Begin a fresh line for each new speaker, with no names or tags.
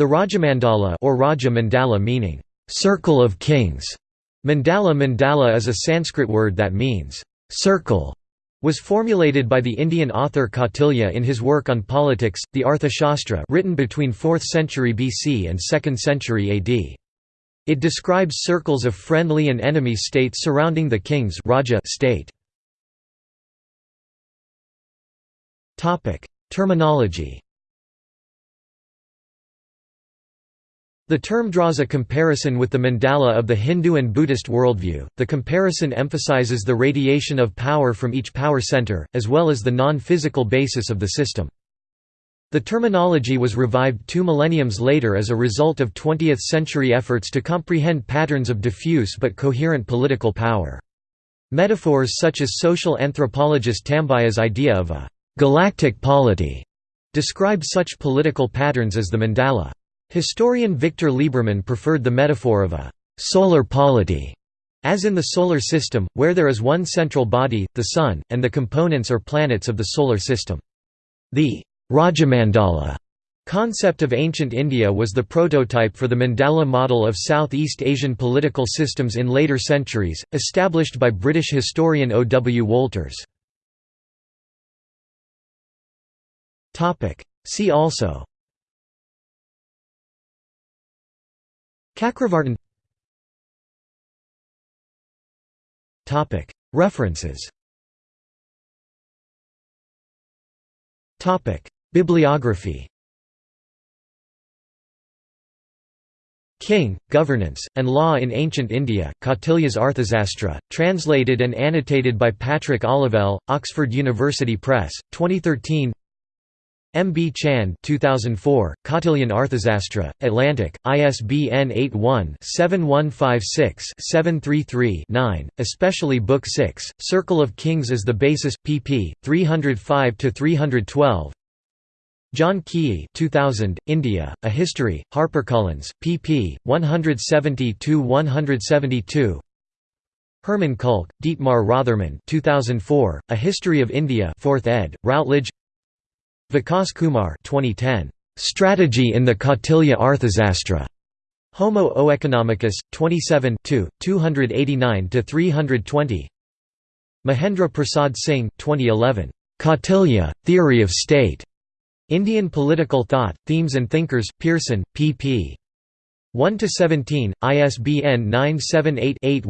The Rajamandala or Raja Mandala meaning, "'circle of kings' Mandala Mandala is a Sanskrit word that means, "'circle' was formulated by the Indian author Kautilya in his work on politics, the Arthashastra written between 4th century BC and 2nd century AD. It describes circles of friendly and enemy states surrounding the king's Raja state. Terminology The term draws a comparison with the mandala of the Hindu and Buddhist worldview. The comparison emphasizes the radiation of power from each power center, as well as the non physical basis of the system. The terminology was revived two millenniums later as a result of 20th century efforts to comprehend patterns of diffuse but coherent political power. Metaphors such as social anthropologist Tambiah's idea of a galactic polity describe such political patterns as the mandala. Historian Victor Lieberman preferred the metaphor of a «solar polity», as in the Solar System, where there is one central body, the Sun, and the components or planets of the Solar System. The Rajamandala concept of ancient India was the prototype for the mandala model of Southeast Asian political systems in later centuries, established by British historian O. W. Wolters. See also Chakravartin References. Bibliography. King, Governance, and Law in Ancient India, Kautilya's Arthasastra, translated and annotated by Patrick Olivelle, Oxford University Press, 2013 M. B. Chand 2004, Kautilyan Arthasastra, Atlantic, ISBN 81-7156-733-9, especially Book 6, Circle of Kings as the Basis, pp. 305–312 John Keay 2000, India, A History, HarperCollins, pp. 170–172 Hermann Kulke, Dietmar Rothermund 2004, A History of India 4th ed., Routledge Vikas Kumar 2010, "'Strategy in the Kautilya Arthasastra' Homo Oeconomicus, 27 289–320 Mahendra Prasad Singh, 2011, "'Kautilya, Theory of State' Indian Political Thought, Themes and Thinkers, Pearson, pp. 1–17, ISBN 978